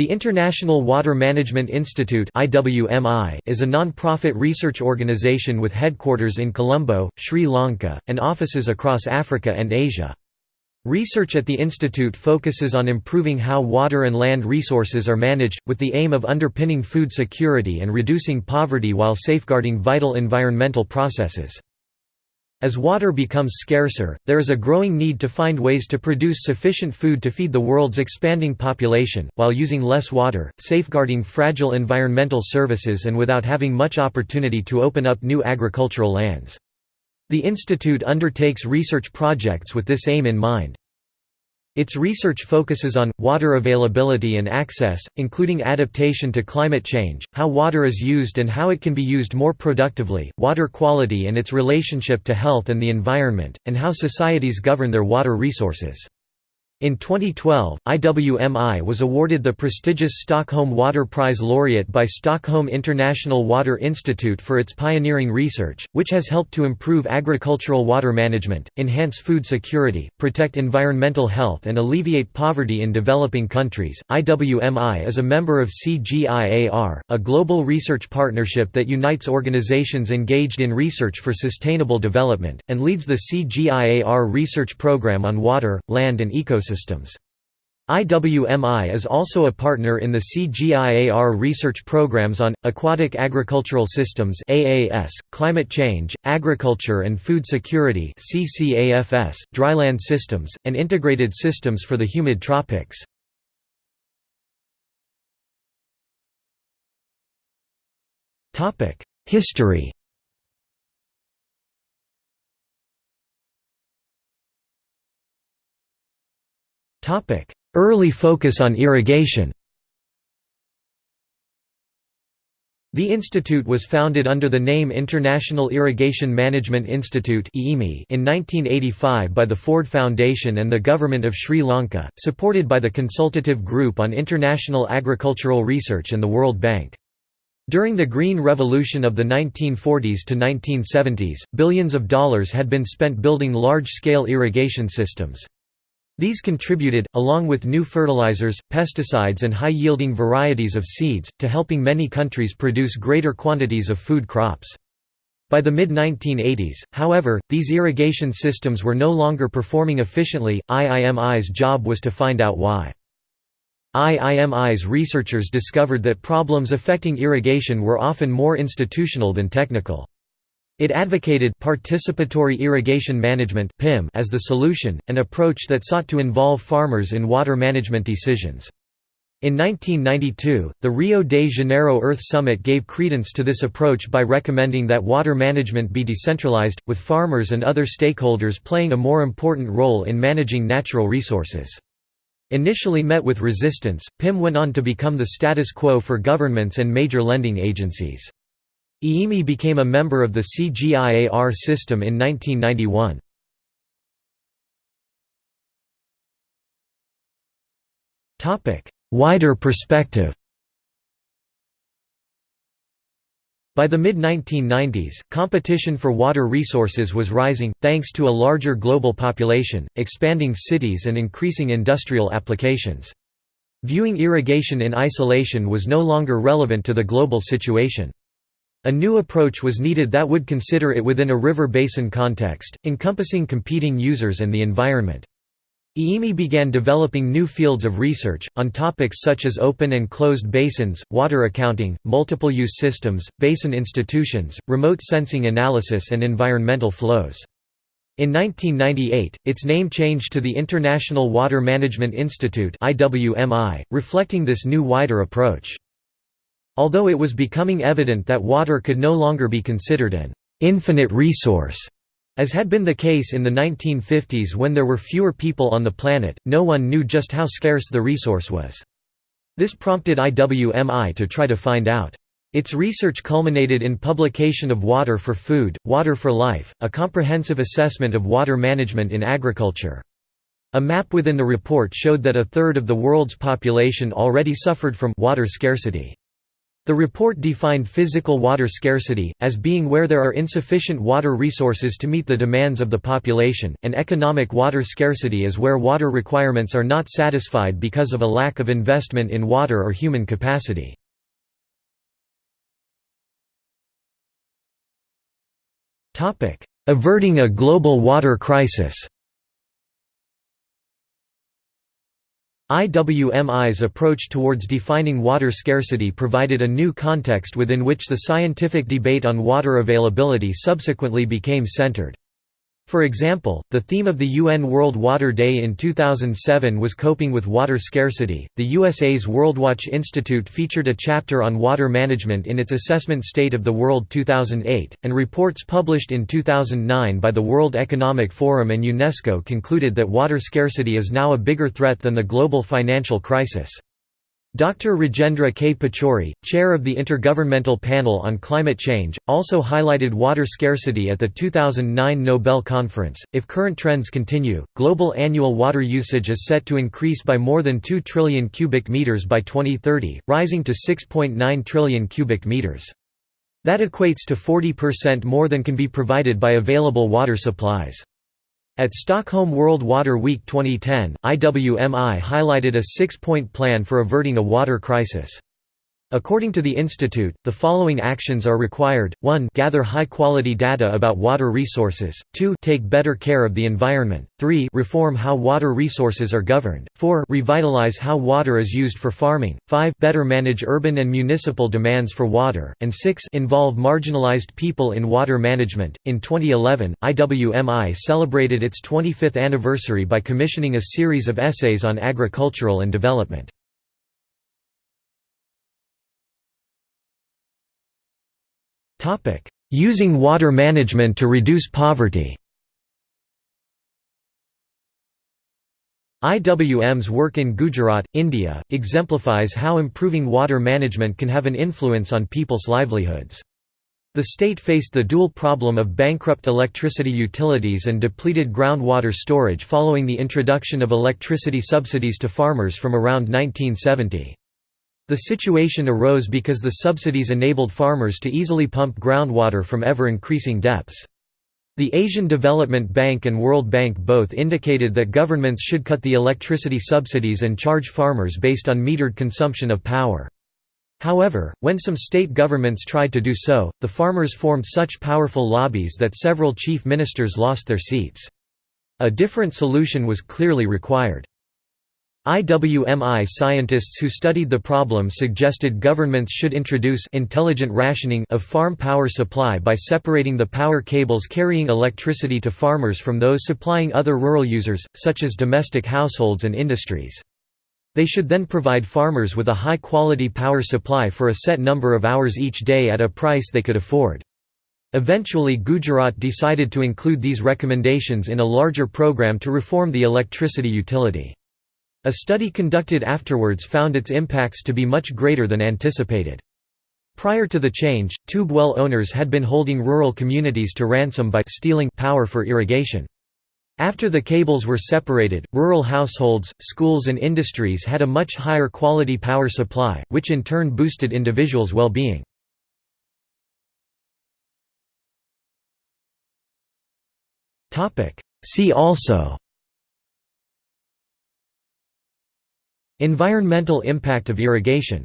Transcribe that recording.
The International Water Management Institute is a non-profit research organization with headquarters in Colombo, Sri Lanka, and offices across Africa and Asia. Research at the institute focuses on improving how water and land resources are managed, with the aim of underpinning food security and reducing poverty while safeguarding vital environmental processes. As water becomes scarcer, there is a growing need to find ways to produce sufficient food to feed the world's expanding population, while using less water, safeguarding fragile environmental services and without having much opportunity to open up new agricultural lands. The institute undertakes research projects with this aim in mind. Its research focuses on, water availability and access, including adaptation to climate change, how water is used and how it can be used more productively, water quality and its relationship to health and the environment, and how societies govern their water resources. In 2012, IWMI was awarded the prestigious Stockholm Water Prize laureate by Stockholm International Water Institute for its pioneering research, which has helped to improve agricultural water management, enhance food security, protect environmental health, and alleviate poverty in developing countries. IWMI is a member of CGIAR, a global research partnership that unites organizations engaged in research for sustainable development, and leads the CGIAR research program on water, land, and ecosystems systems. IWMI is also a partner in the CGIAR research programs on, aquatic agricultural systems AAS, climate change, agriculture and food security CCAFS, dryland systems, and integrated systems for the humid tropics. History Early focus on irrigation The institute was founded under the name International Irrigation Management Institute in 1985 by the Ford Foundation and the Government of Sri Lanka, supported by the Consultative Group on International Agricultural Research and the World Bank. During the Green Revolution of the 1940s to 1970s, billions of dollars had been spent building large-scale irrigation systems. These contributed, along with new fertilizers, pesticides and high-yielding varieties of seeds, to helping many countries produce greater quantities of food crops. By the mid-1980s, however, these irrigation systems were no longer performing efficiently, IIMI's job was to find out why. IIMI's researchers discovered that problems affecting irrigation were often more institutional than technical. It advocated participatory irrigation management as the solution, an approach that sought to involve farmers in water management decisions. In 1992, the Rio de Janeiro Earth Summit gave credence to this approach by recommending that water management be decentralized, with farmers and other stakeholders playing a more important role in managing natural resources. Initially met with resistance, PIM went on to become the status quo for governments and major lending agencies. IIMI became a member of the CGIAR system in 1991. Wider perspective By the mid-1990s, competition for water resources was rising, thanks to a larger global population, expanding cities and increasing industrial applications. Viewing irrigation in isolation was no longer relevant to the global situation. A new approach was needed that would consider it within a river basin context, encompassing competing users and the environment. IIMI began developing new fields of research, on topics such as open and closed basins, water accounting, multiple-use systems, basin institutions, remote sensing analysis and environmental flows. In 1998, its name changed to the International Water Management Institute reflecting this new wider approach. Although it was becoming evident that water could no longer be considered an «infinite resource», as had been the case in the 1950s when there were fewer people on the planet, no one knew just how scarce the resource was. This prompted IWMI to try to find out. Its research culminated in publication of Water for Food, Water for Life, a comprehensive assessment of water management in agriculture. A map within the report showed that a third of the world's population already suffered from water scarcity. The report defined physical water scarcity, as being where there are insufficient water resources to meet the demands of the population, and economic water scarcity is where water requirements are not satisfied because of a lack of investment in water or human capacity. Averting a global water crisis IWMI's approach towards defining water scarcity provided a new context within which the scientific debate on water availability subsequently became centered. For example, the theme of the UN World Water Day in 2007 was coping with water scarcity. The USA's WorldWatch Institute featured a chapter on water management in its assessment State of the World 2008, and reports published in 2009 by the World Economic Forum and UNESCO concluded that water scarcity is now a bigger threat than the global financial crisis. Dr. Rajendra K. Pachauri, chair of the Intergovernmental Panel on Climate Change, also highlighted water scarcity at the 2009 Nobel Conference. If current trends continue, global annual water usage is set to increase by more than 2 trillion cubic meters by 2030, rising to 6.9 trillion cubic meters. That equates to 40% more than can be provided by available water supplies. At Stockholm World Water Week 2010, IWMI highlighted a six-point plan for averting a water crisis. According to the institute, the following actions are required, 1 gather high-quality data about water resources, 2 take better care of the environment, 3 reform how water resources are governed, 4 revitalize how water is used for farming, 5 better manage urban and municipal demands for water, and 6 involve marginalized people in water management. In 2011, IWMI celebrated its 25th anniversary by commissioning a series of essays on agricultural and development. Using water management to reduce poverty IWM's work in Gujarat, India, exemplifies how improving water management can have an influence on people's livelihoods. The state faced the dual problem of bankrupt electricity utilities and depleted groundwater storage following the introduction of electricity subsidies to farmers from around 1970. The situation arose because the subsidies enabled farmers to easily pump groundwater from ever-increasing depths. The Asian Development Bank and World Bank both indicated that governments should cut the electricity subsidies and charge farmers based on metered consumption of power. However, when some state governments tried to do so, the farmers formed such powerful lobbies that several chief ministers lost their seats. A different solution was clearly required. IWMI scientists who studied the problem suggested governments should introduce intelligent rationing of farm power supply by separating the power cables carrying electricity to farmers from those supplying other rural users, such as domestic households and industries. They should then provide farmers with a high-quality power supply for a set number of hours each day at a price they could afford. Eventually Gujarat decided to include these recommendations in a larger program to reform the electricity utility. A study conducted afterwards found its impacts to be much greater than anticipated. Prior to the change, tube well owners had been holding rural communities to ransom by stealing power for irrigation. After the cables were separated, rural households, schools and industries had a much higher quality power supply, which in turn boosted individuals' well-being. See also Environmental impact of irrigation